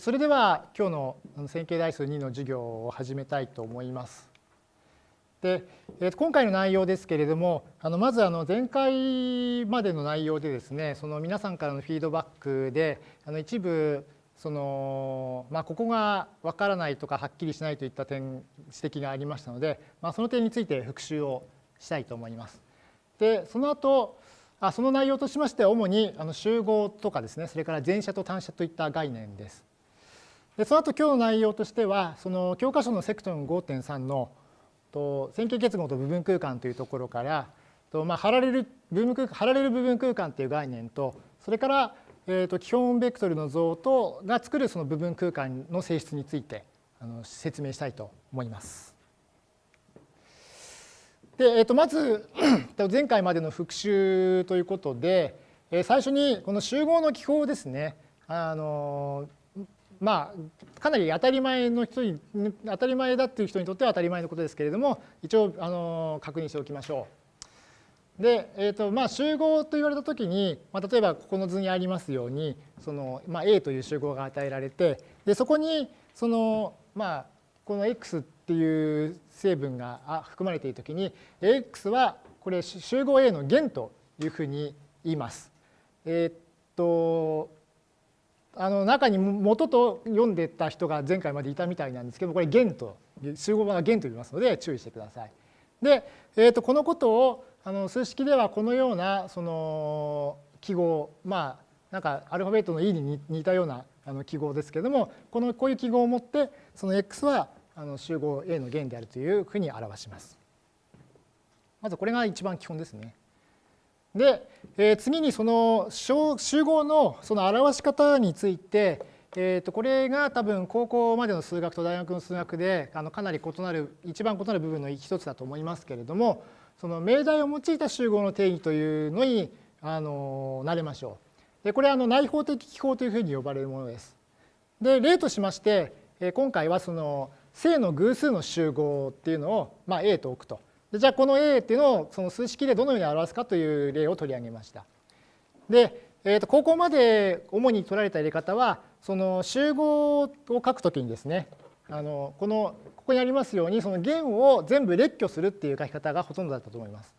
それでは今日の線形代数2の授業を始めたいと思います。で今回の内容ですけれどもあのまずあの前回までの内容でですねその皆さんからのフィードバックであの一部そのまあ、ここがわからないとかはっきりしないといった点指摘がありましたので、まあ、その点について復習をしたいと思います。でその後あその内容としましては主にあの集合とかですねそれから前者と単者といった概念です。でその後今日の内容としてはその教科書のセクション5.3のと線形結合と部分空間というところからと、まあ、貼られる部分空間貼られる部分空間という概念とそれから、えー、と基本ベクトルの像とが作るその部分空間の性質についてあの説明したいと思います。で、えー、とまず 前回までの復習ということでえ最初にこの集合の記法ですねあのまあ、かなり当たり前の人に当たり前だっていう人にとっては当たり前のことですけれども一応あの確認しておきましょう。で、えーとまあ、集合と言われた時に、まあ、例えばここの図にありますようにその、まあ、A という集合が与えられてでそこにその、まあ、この X っていう成分が含まれている時に X はこれ集合 A の弦というふうに言います。えっ、とあの中に元と読んでた人が前回までいたみたいなんですけどこれ弦と集合版は弦と言いますので注意してください。で、えー、とこのことをあの数式ではこのようなその記号まあなんかアルファベットの E に似たようなあの記号ですけれどもこのこういう記号を持ってその X はあの集合 A の弦であるというふうに表します。まずこれが一番基本ですね。で、えー、次にその集合のその表し方について、えー、とこれが多分高校までの数学と大学の数学であのかなり異なる一番異なる部分の一つだと思いますけれどもその命題を用いた集合の定義というのにあの慣れましょう。でこれはあの内包的記法というふうに呼ばれるものです。で例としまして今回はその正の偶数の集合っていうのを、まあ、A と置くと。じゃあこの A っていうのをその数式でどのように表すかという例を取り上げました。で、えー、と高校まで主に取られた入れ方はその集合を書くときにですねあのこのここにありますようにその弦を全部列挙するっていう書き方がほとんどだったと思います。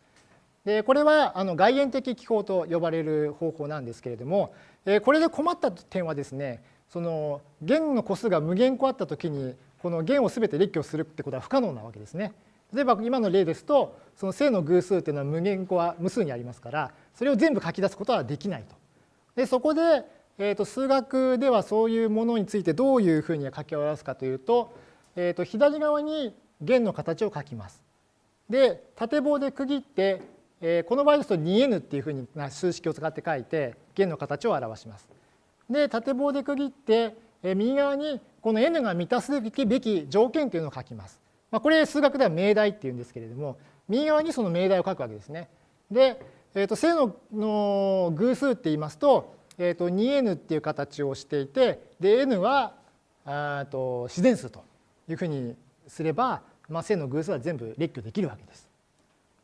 でこれはあの外縁的記法と呼ばれる方法なんですけれども、えー、これで困った点はですねその弦の個数が無限個あったときにこの弦を全て列挙するってことは不可能なわけですね。例えば今の例ですとその正の偶数っていうのは無限個は無数にありますからそれを全部書き出すことはできないと。でそこで、えー、と数学ではそういうものについてどういうふうに書き表すかというと,、えー、と左側に弦の形を書きます。で縦棒で区切って、えー、この場合ですと 2n っていうふうに数式を使って書いて弦の形を表します。で縦棒で区切って、えー、右側にこの n が満たすべき条件というのを書きます。まあ、これ数学では命題っていうんですけれども右側にその命題を書くわけですね。で、えー、と正のの偶数って言いますと,、えー、と 2n っていう形をしていてで n はあと自然数というふうにすれば、まあ、正の偶数は全部列挙できるわけです。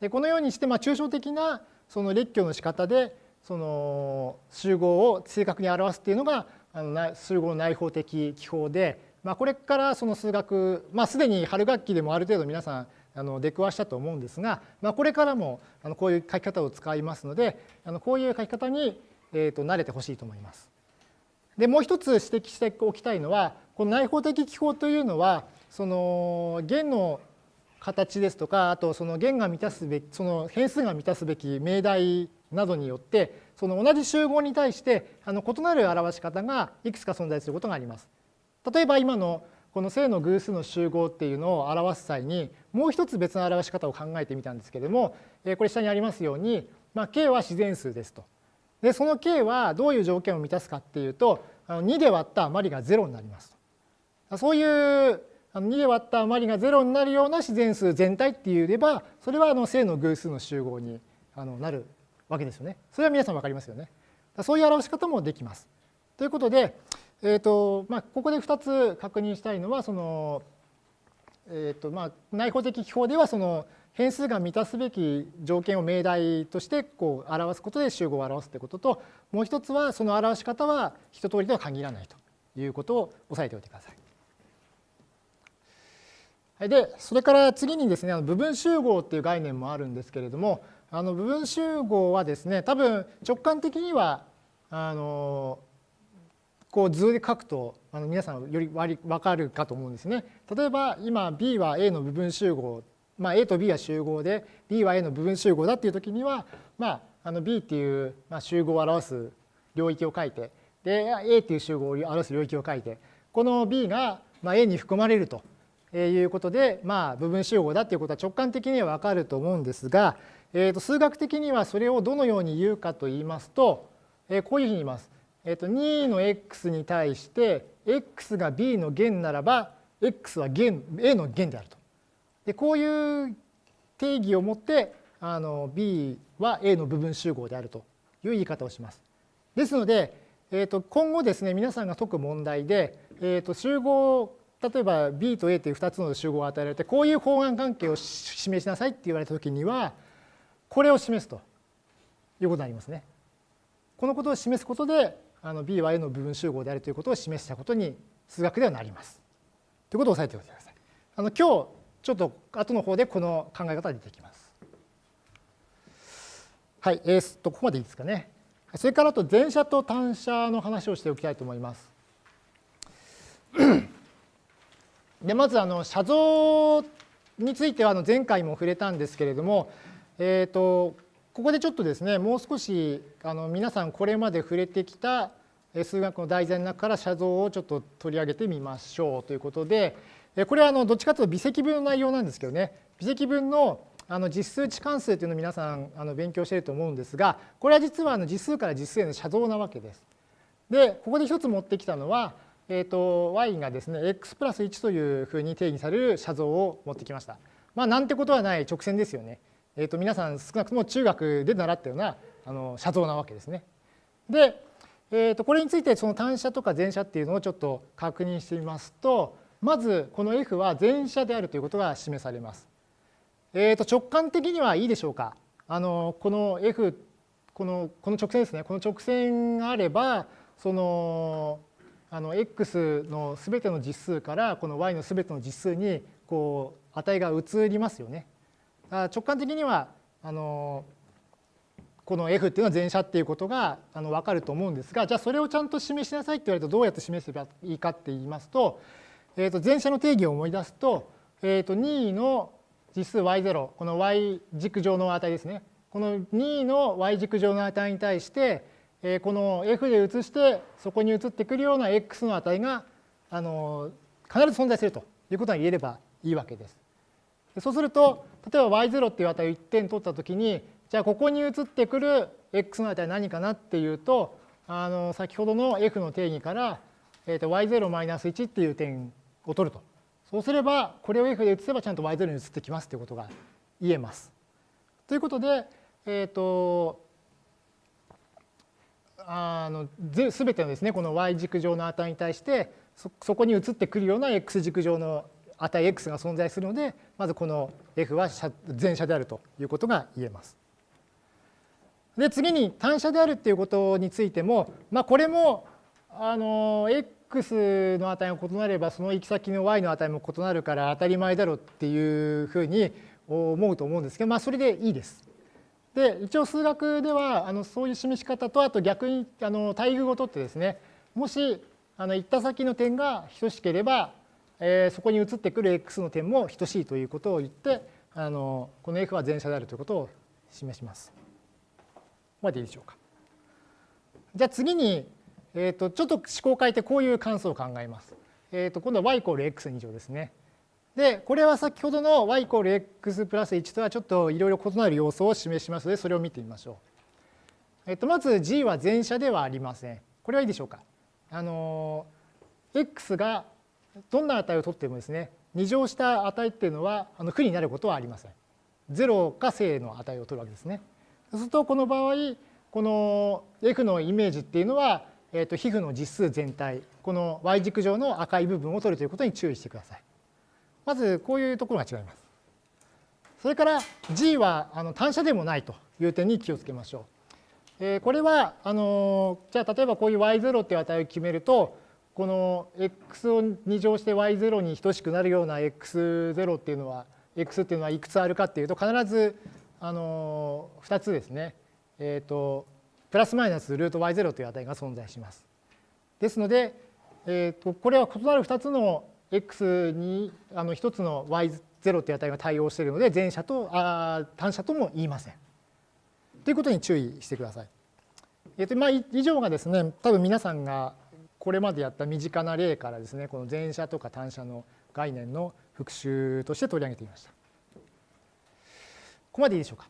でこのようにして、まあ、抽象的なその列挙の仕方でその集合を正確に表すっていうのがあの集合の内包的記法でまあ、これからその数学、まあ、すでに春学期でもある程度皆さんあの出くわしたと思うんですが、まあ、これからもあのこういう書き方を使いますのであのこういう書き方に、えー、と慣れてほしいと思います。でもう一つ指摘しておきたいのはこの内包的記法というのはその弦の形ですとかあとその弦が満たすべきその変数が満たすべき命題などによってその同じ集合に対してあの異なる表し方がいくつか存在することがあります。例えば今のこの正の偶数の集合っていうのを表す際にもう一つ別の表し方を考えてみたんですけれどもこれ下にありますように、まあ、k は自然数ですと。でその k はどういう条件を満たすかっていうと2で割った余りが0になりますと。そういう2で割った余りが0になるような自然数全体って言えばそれはあの正の偶数の集合になるわけですよね。それは皆さん分かりますよね。そういう表し方もできます。ということでえーとまあ、ここで2つ確認したいのはその、えーとまあ、内包的記法ではその変数が満たすべき条件を命題としてこう表すことで集合を表すということともう一つはその表し方は一通りとは限らないということを押さえておいてください。でそれから次にですね部分集合っていう概念もあるんですけれどもあの部分集合はですね多分直感的にはあのこう図で書くとあの皆さんより分かるかと思うんですね。例えば今 B は A の部分集合、まあ、A と B は集合で B は A の部分集合だっていう時には、まあ、あの B っていう、まあ、集合を表す領域を書いてで A っていう集合を表す領域を書いてこの B が、まあ、A に含まれるということで、まあ、部分集合だっていうことは直感的には分かると思うんですが、えー、と数学的にはそれをどのように言うかと言いますと、えー、こういうふうに言います。えっと、2の x に対して x が b の弦ならば x は弦 a の弦であると。でこういう定義を持ってあの b は a の部分集合であるという言い方をします。ですので、えー、と今後ですね皆さんが解く問題で、えー、と集合例えば b と a という2つの集合を与えられてこういう方眼関係を示しなさいって言われた時にはこれを示すということになりますね。このことを示すことであの B は A の部分集合であるということを示したことに数学ではなります。ということを押さえておいてください。あの今日ちょっと後の方でこの考え方が出てきます。はい、えー、とここまでいいですかね。それからあと前者と単者の話をしておきたいと思います。でまずあの写像についてはあの前回も触れたんですけれども、えーとここでちょっとですねもう少しあの皆さんこれまで触れてきた数学の題材の中から写像をちょっと取り上げてみましょうということでこれはあのどっちかというと微積分の内容なんですけどね微積分のあの実数値関数というのを皆さんあの勉強していると思うんですがこれは実はあの実数から実数への写像なわけです。でここで一つ持ってきたのは、えー、と y がですね x プラス1というふうに定義される写像を持ってきました。まあなんてことはない直線ですよね。えー、と皆さん少なくとも中学で習ったようなあの写像なわけですね。で、えー、とこれについてその単写とか前写っていうのをちょっと確認してみますとまずこの F は前写であるということが示されます。えー、と直感的にはいいでしょうかあのこの F このこの直線ですねこの直線があればそのあの x のすべての実数からこの y のすべての実数にこう値が移りますよね。直感的にはあのこの F っていうのは前者っていうことがあの分かると思うんですがじゃあそれをちゃんと示しなさいって言われるとどうやって示せばいいかって言いますと,、えー、と前者の定義を思い出すと,、えー、と2の実数 y0 この y 軸上の値ですねこの2の y 軸上の値に対して、え、この F で移してそこに移ってくるような x の値があの必ず存在するということが言えればいいわけです。そうすると例えば y0 っていう値を1点取ったときにじゃあここに移ってくる x の値は何かなっていうとあの先ほどの f の定義から、えー、と y0-1 っていう点を取るとそうすればこれを f で移せばちゃんと y0 に移ってきますということが言えます。ということで、えっ、ー、とあの全てのですねこの y 軸上の値に対してそこに移ってくるような x 軸上の値 x が存在するのでまずこの f は全写であるということが言えます。で次に単写であるっていうことについても、まあ、これもあの x の値が異なればその行き先の y の値も異なるから当たり前だろうっていうふうに思うと思うんですけど、まあ、それでいいです。で一応数学ではあのそういう示し方とあと逆にあの対偶を取ってですねもしあの行った先の点が等しければえー、そこに移ってくる x の点も等しいということを言ってあのこの f は前者であるということを示します。ここまでいいでしょうか。じゃあ次に、えーと、ちょっと思考を変えてこういう関数を考えます。えーと、今度は y イコール x2 乗ですね。でこれは先ほどの y イコール x プラス1とはちょっといろいろ異なる要素を示しますのでそれを見てみましょう。えっ、ー、とまず g は前者ではありません。これはいいでしょうか。あの x がどんな値を取ってもですね2乗した値っていうのはあの負になることはありません。0か正の値を取るわけですね。そうするとこの場合この f のイメージっていうのは、えー、と皮膚の実数全体この y 軸上の赤い部分を取るということに注意してください。まずこういうところが違います。それから g はあの単車でもないという点に気をつけましょう。えー、これはあのじゃあ例えばこういう y0 っていう値を決めるとこの x を2乗して y0 に等しくなるような x0 っていうのは x っていうのはいくつあるかっていうと必ずあの2つですね、えーと、プラスマイナスルート y0 という値が存在します。ですので、えーと、これは異なる2つの x にあの1つの y0 という値が対応しているので前者とあ単者とも言いません。ということに注意してください。えーとまあ、以上がですね多分皆さんがこれまでやった身近な例からですねこの前者とか単者の概念の復習として取り上げてみました。ここまでいいでしょうか？